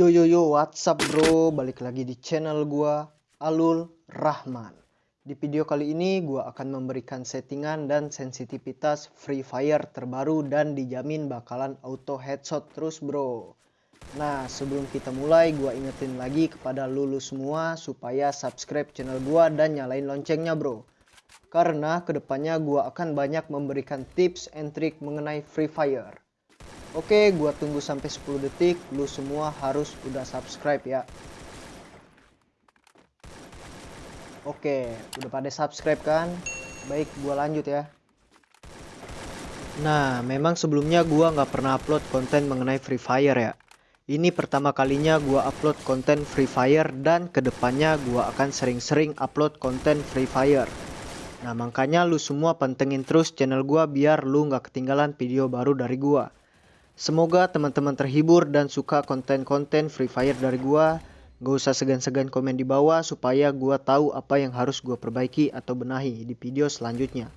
What's up bro, balik lagi di channel gua Alul Rahman. Di video kali ini gua akan memberikan settingan dan sensitivitas Free Fire terbaru dan dijamin bakalan auto headshot terus bro. Nah, sebelum kita mulai gua ingetin lagi kepada lulu semua supaya subscribe channel gua dan nyalain loncengnya bro. Karena ke depannya gua akan banyak memberikan tips and trick mengenai Free Fire. Oke, gua tunggu sampai 10 detik. Lu semua harus udah subscribe ya. Oke, udah pada subscribe kan? Baik, gua lanjut ya. Nah, memang sebelumnya gua nggak pernah upload konten mengenai Free Fire ya. Ini pertama kalinya gua upload konten Free Fire dan ke depannya gua akan sering-sering upload konten Free Fire. Nah, makanya lu semua pantengin terus channel gua biar lu nggak ketinggalan video baru dari gua. Semoga teman-teman terhibur dan suka konten-konten Free Fire dari gua. Gak usah segan-segan komen di bawah supaya gua tahu apa yang harus gua perbaiki atau benahi di video selanjutnya.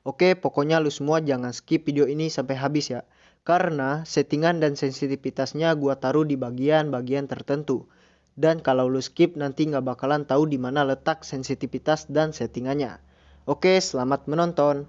Oke, pokoknya lu semua jangan skip video ini sampai habis ya. Karena settingan dan sensitivitasnya gua taruh di bagian-bagian tertentu. Dan kalau lu skip nanti nggak bakalan tahu di mana letak sensitivitas dan settingannya. Oke, selamat menonton.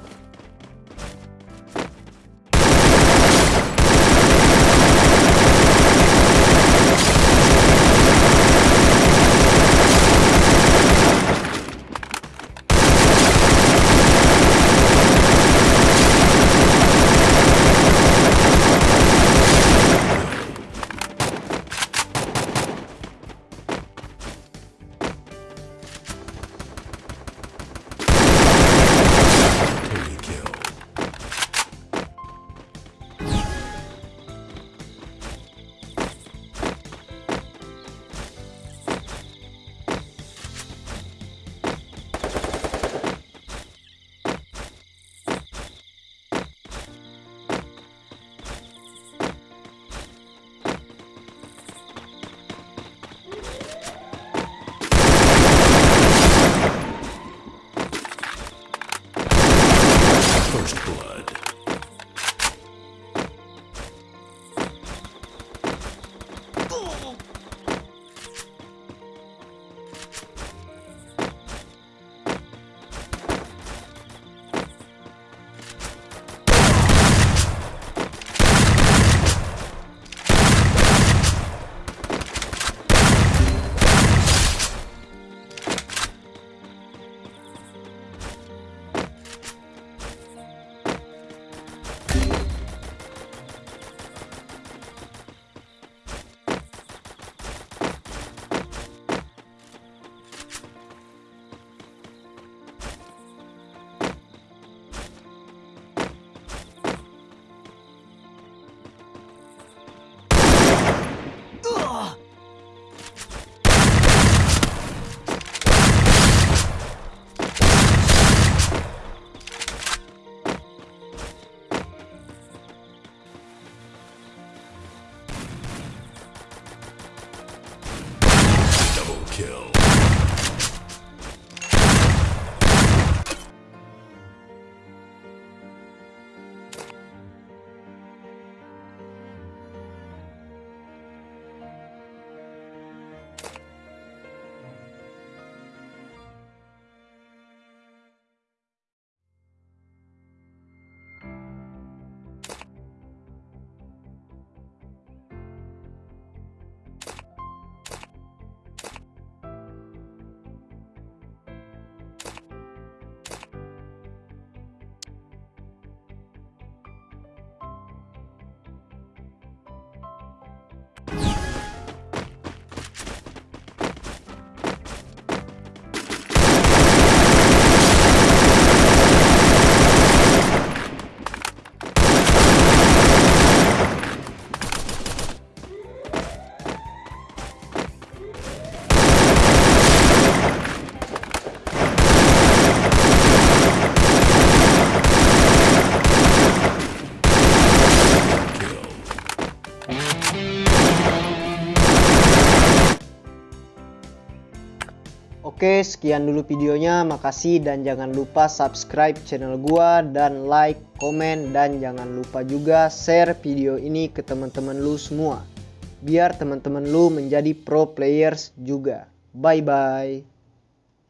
Oke, sekian dulu videonya. Makasih dan jangan lupa subscribe channel gua dan like, komen dan jangan lupa juga share video ini ke teman-teman lu semua. Biar teman-teman lu menjadi pro players juga. Bye bye.